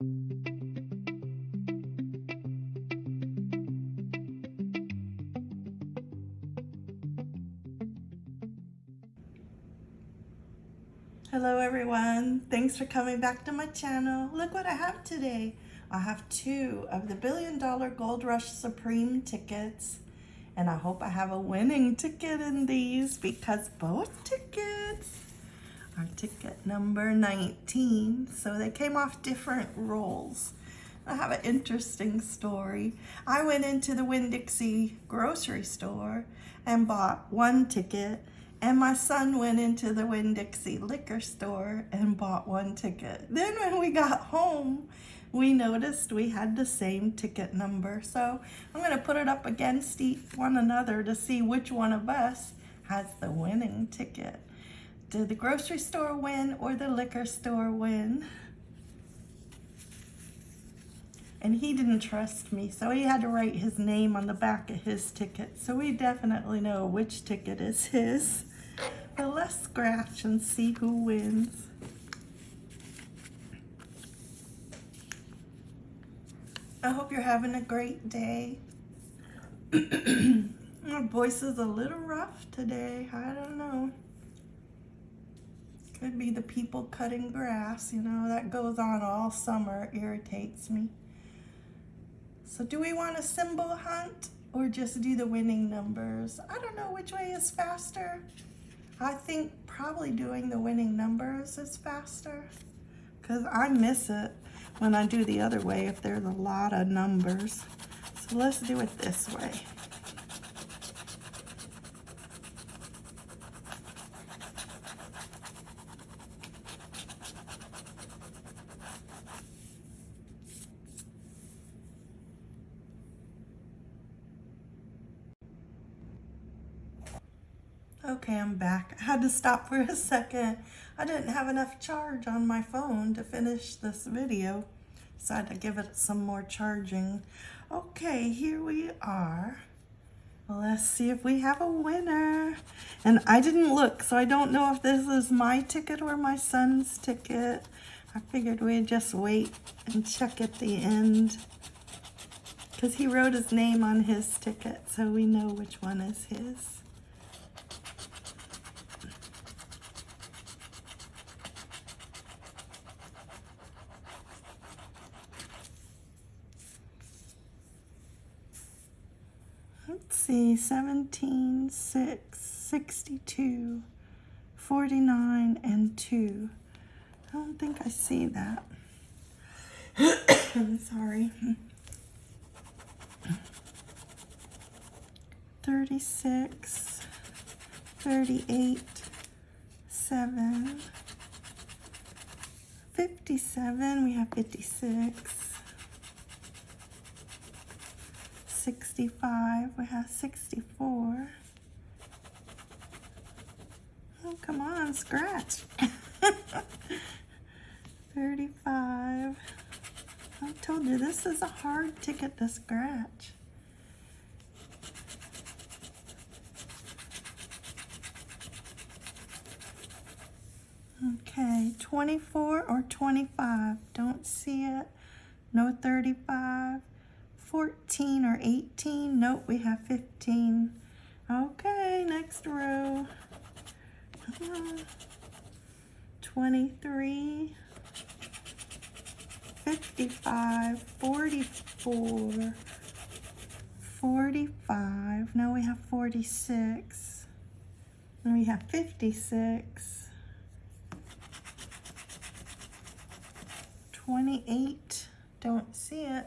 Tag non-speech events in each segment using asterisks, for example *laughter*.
Hello everyone, thanks for coming back to my channel. Look what I have today. I have two of the Billion Dollar Gold Rush Supreme tickets. And I hope I have a winning ticket in these because both tickets are ticket number 19. So they came off different rolls. I have an interesting story. I went into the Winn-Dixie grocery store and bought one ticket and my son went into the Winn-Dixie liquor store and bought one ticket. Then when we got home, we noticed we had the same ticket number. So I'm going to put it up against one another to see which one of us has the winning ticket. Did the grocery store win or the liquor store win? And he didn't trust me, so he had to write his name on the back of his ticket. So we definitely know which ticket is his. But let's scratch and see who wins. I hope you're having a great day. *clears throat* My voice is a little rough today. I don't know. Could be the people cutting grass, you know, that goes on all summer, it irritates me. So do we want a symbol hunt or just do the winning numbers? I don't know which way is faster. I think probably doing the winning numbers is faster because I miss it when I do the other way if there's a lot of numbers. So let's do it this way. Okay, I'm back. I had to stop for a *laughs* second. I didn't have enough charge on my phone to finish this video, so I had to give it some more charging. Okay, here we are. Let's see if we have a winner. And I didn't look, so I don't know if this is my ticket or my son's ticket. I figured we'd just wait and check at the end because he wrote his name on his ticket, so we know which one is his. Let's see, 17, 6, 62, 49, and 2. I don't think I see that. I'm *coughs* sorry. 36, 38, 7, 57, we have 56, 65. We have 64. Oh, come on, scratch. *laughs* 35. I told you, this is a hard ticket to scratch. Okay, 24 or 25. Don't see it. No 35. 14 or 18. Nope, we have 15. Okay, next row. Uh-huh. 23, 55, 44, 45. Now we have 46. And we have 56. 28. Don't see it.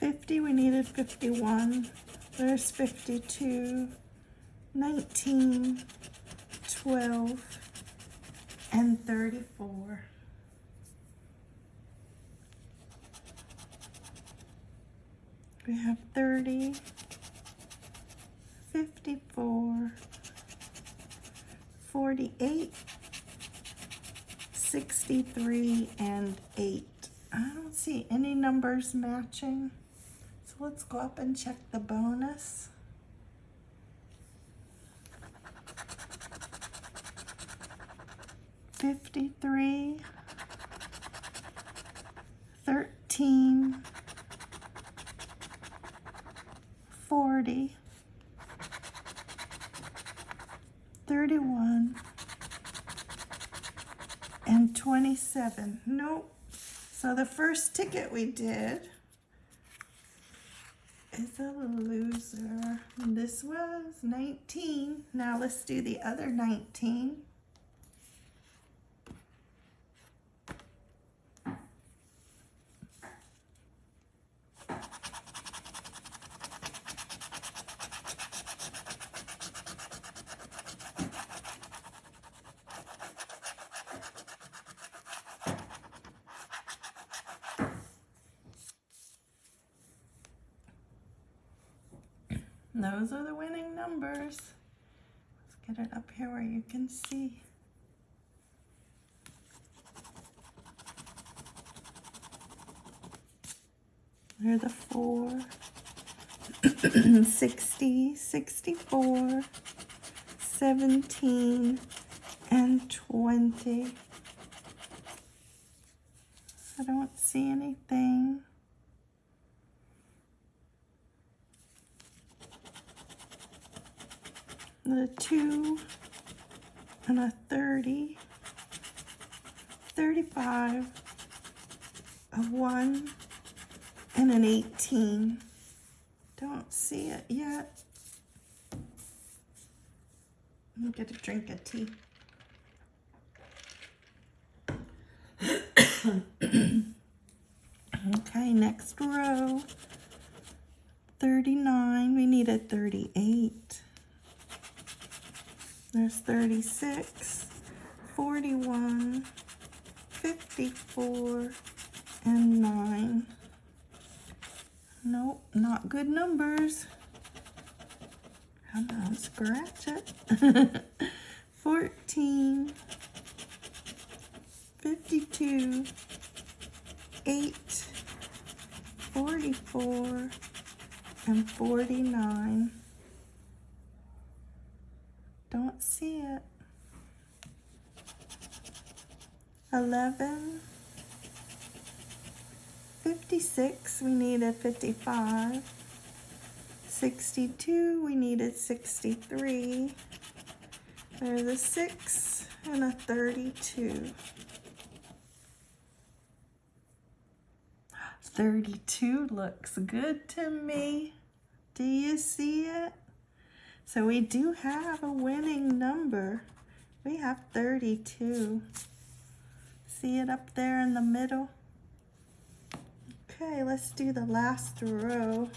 50, we needed 51. There's 52, 19, 12, and 34. We have 30, 54, 48, 63, and 8. I don't see any numbers matching let's go up and check the bonus. 53, 13, 40, 31, and 27. Nope. So the first ticket we did is a loser. This was 19. Now let's do the other 19. Those are the winning numbers. Let's get it up here where you can see. There are the four. *clears throat* 60, 64, 17, and 20. I don't see anything. The two and a 30, 35, a one, and an 18. Don't see it yet. Get a drink of tea. *coughs* okay, next row. 39, we need a 38. There's 36, 41, 54, and 9. Nope, not good numbers. Come on, scratch it. *laughs* 14, 52, 8, 44, and 49. Don't see it. 11, 56, we needed 55. 62, we needed 63. There's a 6 and a 32. 32 looks good to me. Do you see? So we do have a winning number. We have 32. See it up there in the middle? Okay, let's do the last row.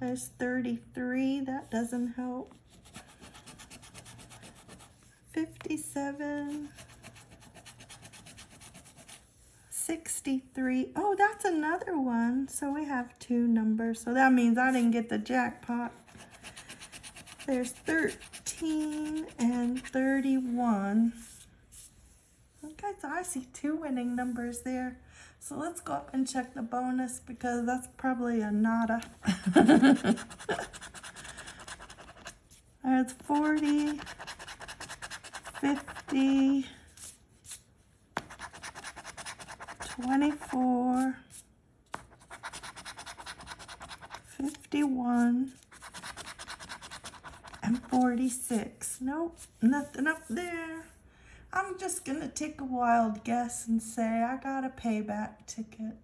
There's 33, that doesn't help. 57, 63. Oh, that's another one. So we have two numbers. So that means I didn't get the jackpot. There's 13 and 31. Okay, so I see two winning numbers there. So let's go up and check the bonus because that's probably a nada. *laughs* There's 40, 50, 24, 51, and 46. Nope, nothing up there. I'm just going to take a wild guess and say I got a payback ticket.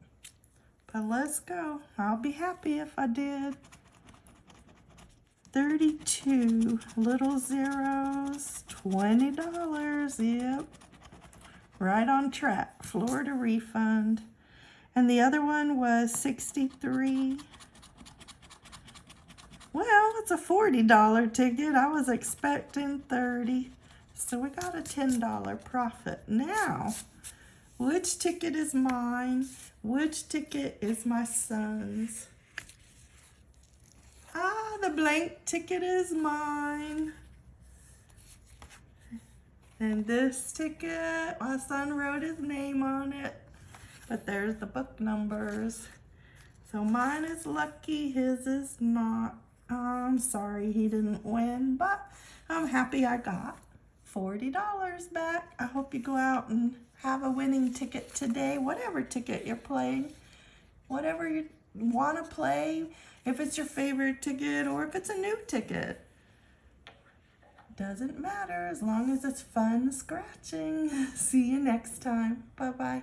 But let's go. I'll be happy if I did. 32 little zeros, $20. Yep. Right on track. Florida refund. And the other one was 63 it's a $40 ticket. I was expecting 30 so we got a $10 profit. Now, which ticket is mine? Which ticket is my son's? Ah, the blank ticket is mine. And this ticket, my son wrote his name on it. But there's the book numbers. So mine is lucky, his is not. I'm sorry he didn't win, but I'm happy I got $40 back. I hope you go out and have a winning ticket today, whatever ticket you're playing, whatever you want to play, if it's your favorite ticket or if it's a new ticket. Doesn't matter as long as it's fun scratching. *laughs* See you next time. Bye bye.